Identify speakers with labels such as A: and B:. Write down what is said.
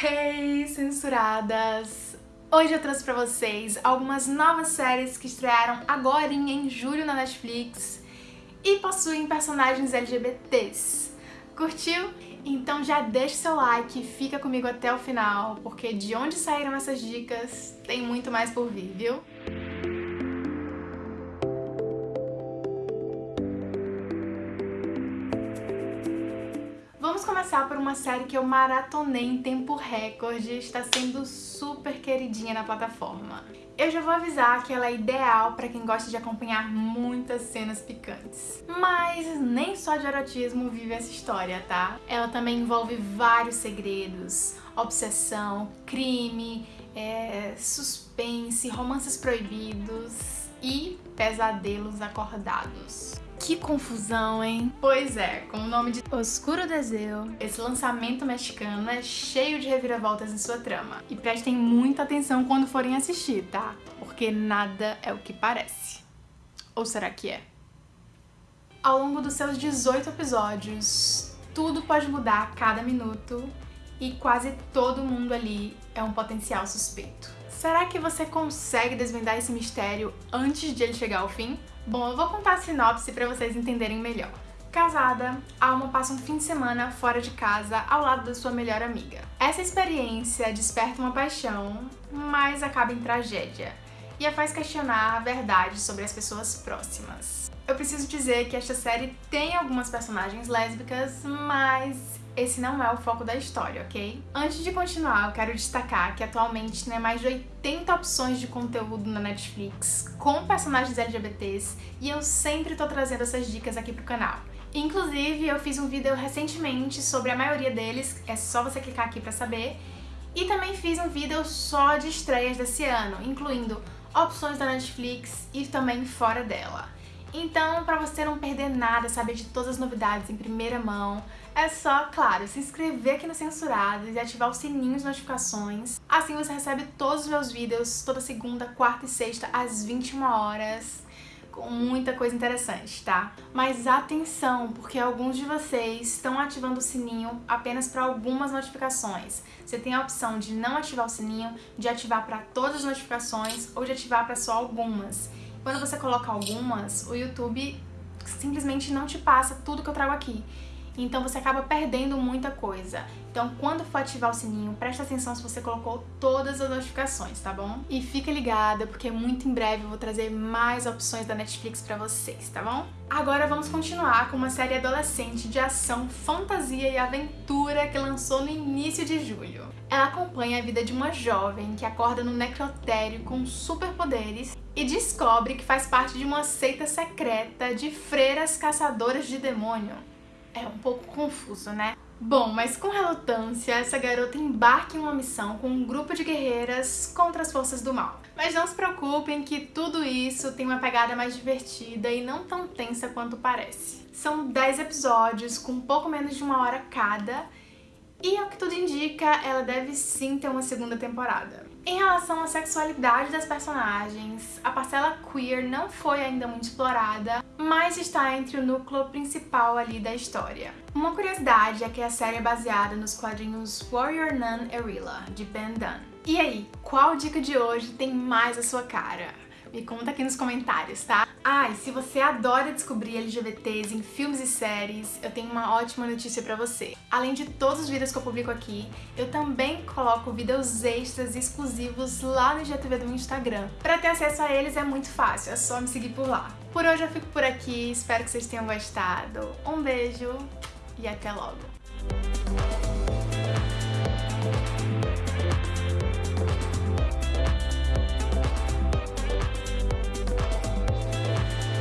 A: Hey, censuradas! Hoje eu trouxe pra vocês algumas novas séries que estrearam agora em julho na Netflix e possuem personagens LGBTs. Curtiu? Então já deixa seu like fica comigo até o final, porque de onde saíram essas dicas tem muito mais por vir, viu? Vamos começar por uma série que eu maratonei em tempo recorde e está sendo super queridinha na plataforma. Eu já vou avisar que ela é ideal para quem gosta de acompanhar muitas cenas picantes. Mas nem só de erotismo vive essa história, tá? Ela também envolve vários segredos, obsessão, crime, é, suspense, romances proibidos e pesadelos acordados. Que confusão, hein? Pois é, com o nome de Oscuro Deseo, esse lançamento mexicano é cheio de reviravoltas em sua trama. E prestem muita atenção quando forem assistir, tá? Porque nada é o que parece. Ou será que é? Ao longo dos seus 18 episódios, tudo pode mudar a cada minuto e quase todo mundo ali é um potencial suspeito. Será que você consegue desvendar esse mistério antes de ele chegar ao fim? Bom, eu vou contar a sinopse para vocês entenderem melhor. Casada, Alma passa um fim de semana fora de casa ao lado da sua melhor amiga. Essa experiência desperta uma paixão, mas acaba em tragédia e a faz questionar a verdade sobre as pessoas próximas. Eu preciso dizer que esta série tem algumas personagens lésbicas, mas esse não é o foco da história, ok? Antes de continuar, eu quero destacar que atualmente tem mais de 80 opções de conteúdo na Netflix com personagens LGBTs e eu sempre tô trazendo essas dicas aqui pro canal. Inclusive, eu fiz um vídeo recentemente sobre a maioria deles, é só você clicar aqui pra saber. E também fiz um vídeo só de estreias desse ano, incluindo opções da Netflix e também fora dela. Então, para você não perder nada, saber de todas as novidades em primeira mão, é só, claro, se inscrever aqui no Censurados e ativar o sininho de notificações. Assim você recebe todos os meus vídeos toda segunda, quarta e sexta às 21 horas com muita coisa interessante, tá? Mas atenção, porque alguns de vocês estão ativando o sininho apenas para algumas notificações. Você tem a opção de não ativar o sininho, de ativar para todas as notificações ou de ativar para só algumas. Quando você coloca algumas, o YouTube simplesmente não te passa tudo que eu trago aqui. Então você acaba perdendo muita coisa. Então quando for ativar o sininho, presta atenção se você colocou todas as notificações, tá bom? E fica ligada, porque muito em breve eu vou trazer mais opções da Netflix pra vocês, tá bom? Agora vamos continuar com uma série adolescente de ação, fantasia e aventura que lançou no início de julho. Ela acompanha a vida de uma jovem que acorda no necrotério com superpoderes e descobre que faz parte de uma seita secreta de freiras caçadoras de demônio. É um pouco confuso, né? Bom, mas com relutância, essa garota embarca em uma missão com um grupo de guerreiras contra as forças do mal. Mas não se preocupem que tudo isso tem uma pegada mais divertida e não tão tensa quanto parece. São 10 episódios com pouco menos de uma hora cada e, ao que tudo indica, ela deve sim ter uma segunda temporada. Em relação à sexualidade das personagens, a parcela queer não foi ainda muito explorada, mas está entre o núcleo principal ali da história. Uma curiosidade é que a série é baseada nos quadrinhos Warrior Nun Erilla, de Ben Dunn. E aí, qual dica de hoje tem mais a sua cara? Me conta aqui nos comentários, tá? Ah, e se você adora descobrir LGBTs em filmes e séries, eu tenho uma ótima notícia pra você. Além de todos os vídeos que eu publico aqui, eu também coloco vídeos extras exclusivos lá no IGTV do meu Instagram. Pra ter acesso a eles é muito fácil, é só me seguir por lá. Por hoje eu fico por aqui, espero que vocês tenham gostado. Um beijo e até logo!